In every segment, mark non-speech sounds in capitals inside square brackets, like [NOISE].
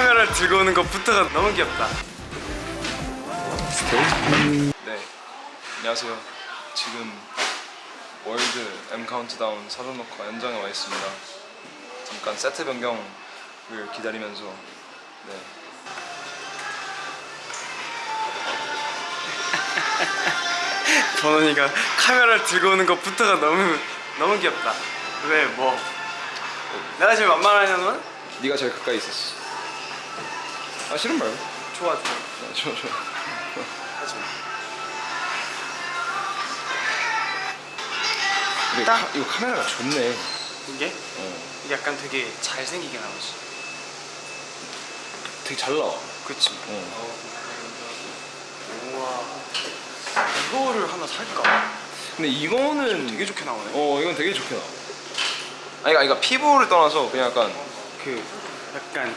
카메라를 들고 오는 것부터가 너무 귀엽다 네, 안녕하세요. 지금 월드 M 카운트다운 사전 녹화 현장에 와 있습니다. 잠깐 세트 변경을 기다리면서 네. [LAUGHS] 번원이가 카메라를 들고 오는 것부터가 너무 너무 귀엽다 왜 뭐? 내가 지금 만만하냐면? 네가 제일 가까이 있었어. 아 싫은 말고. 좋아 좋아 아, 좋아 좋아. 하지마 근데 딱. 카, 이거 카메라가 좋네. 이게? 어, 이게 약간 되게 잘생기게 나오지 되게 잘 나와. 그치? 어. 우와 이거를 하나 살까? 근데 이거는 되게 좋게 나오네 어 이건 되게 좋게 나와. 아니 그러니까 피부를 떠나서 그냥 약간 그 약간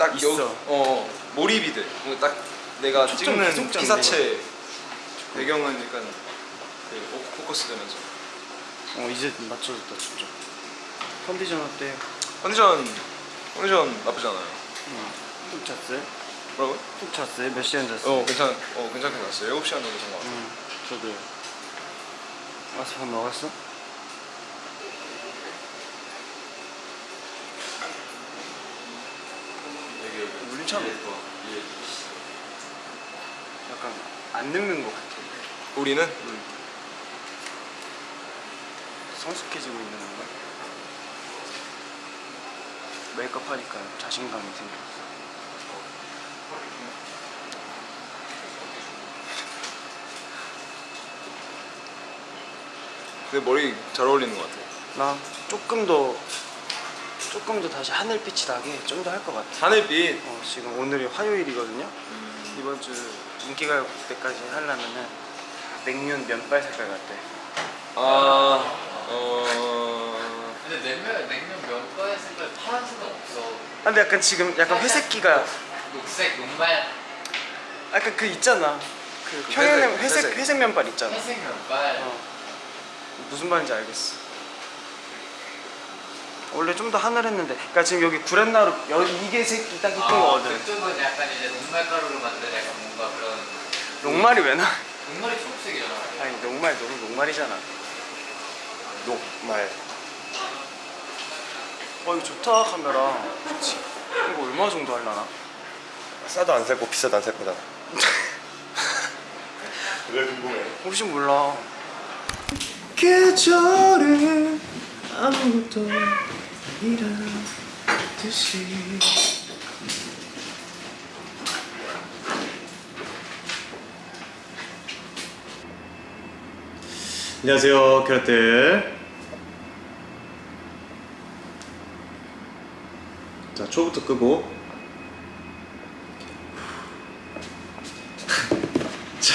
딱 있어. 여, 어 몰입이 돼. 뭔가 딱 내가 찍는. 피사체 배경은 약간 그 오- 포커스 되면서 어 이제 맞춰졌다 진짜 컨디션 어때? 컨디션 컨디션 나쁘지 않아요. 푹 잤어요? 뭐라고? 푹 잤어요? 몇 시간 잤어요? 어 괜찮 어 괜찮게 갔어요. 7 시간 정도 잔것 같아요. 응 저도요 와서 밥 먹었어? 물참 예뻐. 약간 안 늙는 것 같아. 우리는? 성숙해지고 있는 건가? 메이크업 하니까 자신감이 생겼어. 근데 머리 잘 어울리는 것 같아요. 나 조금 더 조금 더 다시 하늘빛이 나게 좀 더 할 것 같아 하늘빛. 어, 지금 오늘이 화요일이거든요 음, 이번 주 인기가요 때까지 하려면은 냉면 면발 색깔 같대 아 어. 근데 냉면 냉면 면발 색깔 파란색은 없어. 아, 근데 약간 지금 약간 회색기가 녹색 녹말 약간 그 있잖아 그그 평양 회색, 회색 회색. 회색 면발 있잖아 회색 면발. 어. 무슨 말인지 알겠어 원래 좀 더 하늘했는데 그러니까 지금 여기 구렛나루 여기 이게 색이 딱 이쁜 아, 거거든 그쪽은 약간 이제 녹말 가루로 만든 약간 뭔가 그런 녹말이 왜 나? 녹말이 초록색이잖아. 아니 녹말 너무 녹말이잖아 녹말. 어 이거 좋다 카메라 그치 이거 얼마 정도 하려나? 싸도 안 살 거 비싸도 안 살 거잖아. 왜 궁금해? 혹시 몰라 계절에 아무것도 아니란 듯이. 안녕하세요 캐럿들. 자 초부터 끄고. [LAUGHS] 자,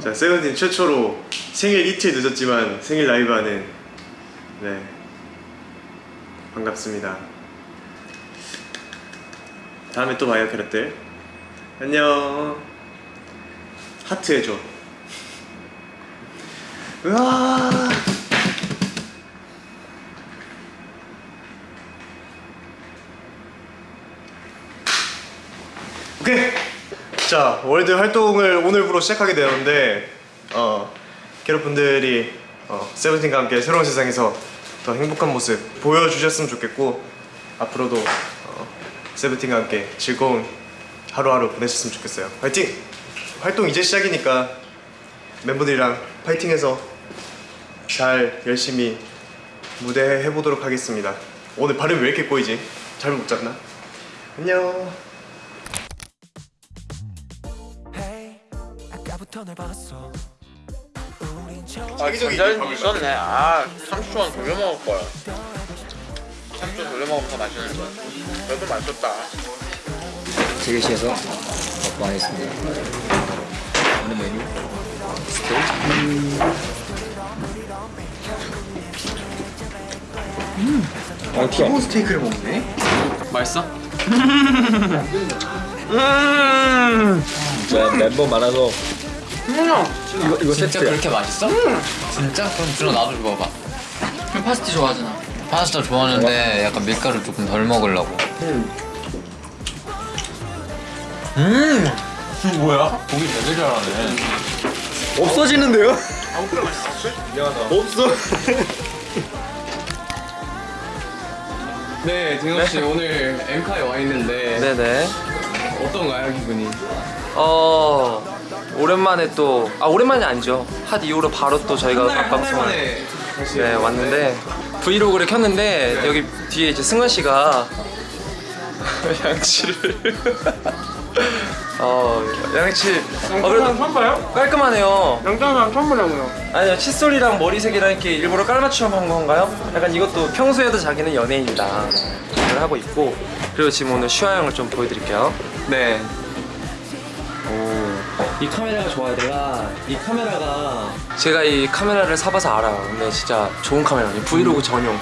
자 세븐틴 최초로 생일 이틀 늦었지만 생일 라이브 하는 네 반갑습니다. 다음에 또 봐요 캐럿들. 안녕. 하트 해줘. 으아. 오케이. 자 월드 활동을 오늘부로 시작하게 되었는데 어 캐럿분들이 어, 세븐틴과 함께 새로운 세상에서 더 행복한 모습 보여주셨으면 좋겠고 앞으로도 어, 세븐틴과 함께 즐거운 하루하루 보내셨으면 좋겠어요 화이팅! 활동 이제 시작이니까 멤버들이랑 파이팅해서 잘 열심히 무대 해보도록 하겠습니다 오늘 발음이 왜 이렇게 꼬이지? 잘못 못 잡나? 안녕 아 전자레인지 있었네. 아 30초만 돌려 먹을 거야. 30초 돌려 먹으면 더 맛있는데. 그래도 맛있었다. 대기실에서 먹방하겠습니다. 오늘 메뉴 스테이크. 어, 티본 스테이크를 먹네. 맛있어? 진짜 멤버 많아서 이거 이거 진짜 세트야. 그렇게 맛있어? 진짜? 그럼 들어 나도 먹어봐. 파스티 좋아하잖아. 파스타 좋아하는데 약간 밀가루 조금 덜 먹으려고. 음 뭐야? 고기 되게 잘하네 없어지는데요? 없어. [LAUGHS] 네, 딩호 씨 오늘 엠카에 와 있는데 네네. 어떤가요 기분이? 어 오랜만에 또 아 오랜만이 아니죠. 핫 이후로 바로 또 저희가 한달 한달 방송을 만에 다시 네 왔는데 브이로그를 켰는데 여기 뒤에 이제 승관 씨가 [LAUGHS] 양치를 [LAUGHS] 어 양치 어 그래도 처음 봐요? 깔끔하네요. 양장사랑 처음 보냐고요 아니요 칫솔이랑 머리색이랑 이렇게 일부러 깔맞춤 한 건가요? 약간 이것도 평소에도 자기는 연예인이다 를 하고 있고 그리고 지금 오늘 슈아 형을 좀 보여드릴게요 네. 이 카메라가 좋아요 내가 이 카메라가 제가 이 카메라를 사봐서 알아요 근데 진짜 좋은 카메라예요 브이로그 전용.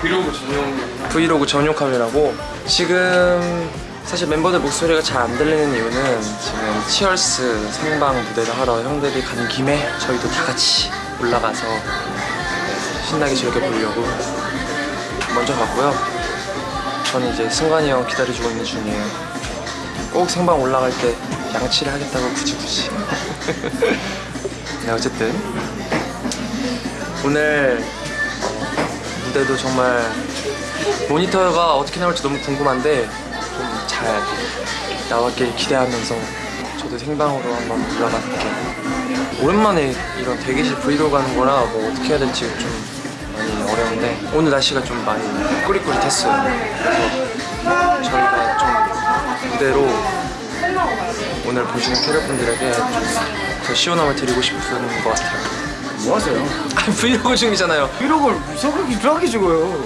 브이로그 전용. 브이로그 전용 카메라고 지금 사실 멤버들 목소리가 잘 안 들리는 이유는 지금 치얼스 생방 무대를 하러 형들이 가는 김에 저희도 다 같이 올라가서 신나게 즐겨보려고 먼저 갔고요. 저는 이제 승관이 형 기다려주고 있는 중이에요 꼭 생방 올라갈 때 양치를 하겠다고 굳이 굳이 [LAUGHS] 네 어쨌든 오늘 무대도 정말 모니터가 어떻게 나올지 너무 궁금한데 좀 잘 나왔길 기대하면서 저도 생방으로 한번 올라갈게요. 오랜만에 이런 대기실 브이로그 하는 거라 뭐 어떻게 해야 될지 좀 많이 어려운데 오늘 날씨가 좀 많이 꾸릿꾸릿했어요. 그래서 저희가 좀 무대로 오늘 보시는 캐럿분들에게 좀더 시원함을 드리고 싶은 것 같아요. 뭐 하세요? 아 브이로그 중이잖아요. 브이로그를 무섭게 유하게 찍어요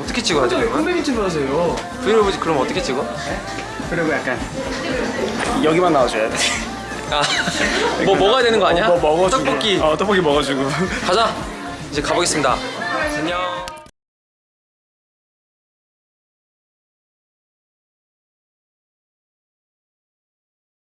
어떻게 찍어야 돼 그러면? 컴백이 찍어 하세요 브이로그 그럼 어떻게 찍어? 그리고 약간 여기만 나와줘야 돼 아, 뭐 먹어야 되는 거 아니야? 뭐 먹어주고 떡볶이 어 떡볶이 먹어주고 가자. 이제 가보겠습니다. 안녕.